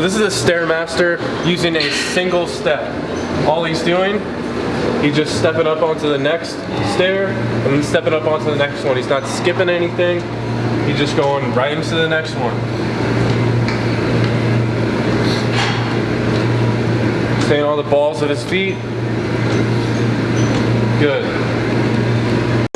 So this is a Stairmaster using a single step. All he's doing, he's just stepping up onto the next stair and then stepping up onto the next one. He's not skipping anything. He's just going right into the next one. Staying all the balls at his feet. Good.